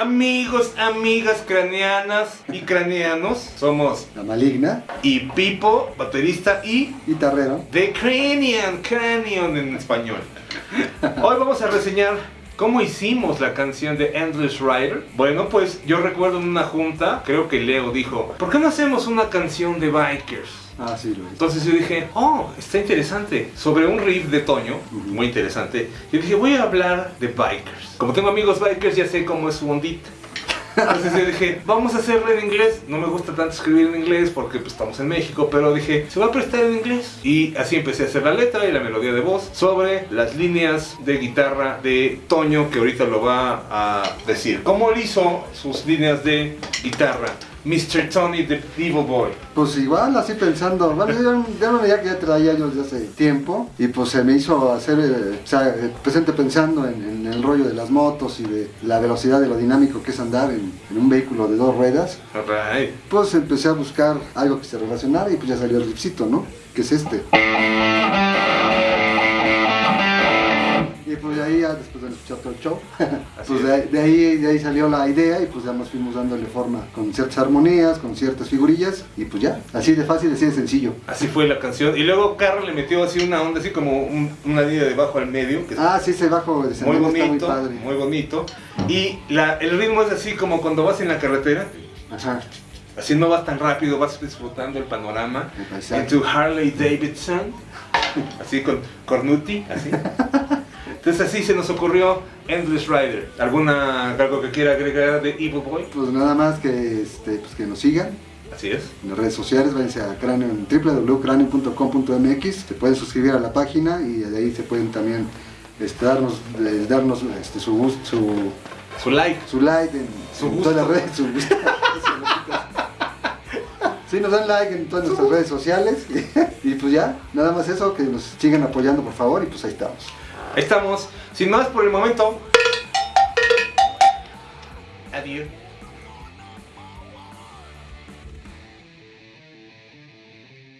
Amigos, amigas craneanas y craneanos, somos La maligna, y Pipo, baterista y guitarrero. The Cranion, Cranion en español. Hoy vamos a reseñar cómo hicimos la canción de Endless Rider. Bueno, pues yo recuerdo en una junta, creo que Leo dijo, ¿por qué no hacemos una canción de bikers? Ah, sí, lo es. Entonces yo dije, oh, está interesante. Sobre un riff de Toño, muy interesante. Yo dije, voy a hablar de bikers. Como tengo amigos bikers, ya sé cómo es su ondita. Entonces yo dije, vamos a hacerlo en inglés. No me gusta tanto escribir en inglés porque pues, estamos en México, pero dije, se va a prestar en inglés. Y así empecé a hacer la letra y la melodía de voz sobre las líneas de guitarra de Toño, que ahorita lo va a decir. ¿Cómo él hizo sus líneas de guitarra? Mr. Tony the Evil Boy. Pues igual, así pensando, bueno, yo una idea que ya traía yo desde hace tiempo y pues se me hizo hacer, eh, o sea, eh, presente pensando en, en el rollo de las motos y de la velocidad de lo dinámico que es andar en, en un vehículo de dos ruedas, Alright. pues empecé a buscar algo que se relacionara y pues ya salió el riffcito, ¿no? Que es este. Y pues de ahí, ya después de escuchar todo el show, pues es. de, ahí- de ahí, de ahí salió la idea y pues ya nos fuimos dándole forma con ciertas armonías, con ciertas figurillas y pues ya, así de fácil, así de sencillo. Así fue la canción. Y luego Carro le metió así una onda, así como un- una línea de bajo al medio, que Ah, sí, ese bajo muy está muy bonito, padre. muy bonito. Y la, el ritmo es así como cuando vas en la carretera, Ajá, así no vas tan rápido, vas disfrutando el panorama. En tu Harley Davidson, así con Cornuti, así. Entonces así se nos ocurrió Endless Rider. ¿Alguna, algo que quiera agregar de Evil Boy? Pues nada más que, este, pues que nos sigan Así es. en las redes sociales, váyanse a Cráneo en www.cranio.com.mx, se pueden suscribir a la página y de ahí se pueden también este, darnos, eh, darnos este, su, gust- su, Su like. su like en, Su en gusto. todas las redes. Su gusto. Sí, nos dan like en todas nuestras redes sociales y pues ya, nada más eso, que nos sigan apoyando por favor y pues ahí estamos. Ahí estamos. Sin más por el momento. Adiós.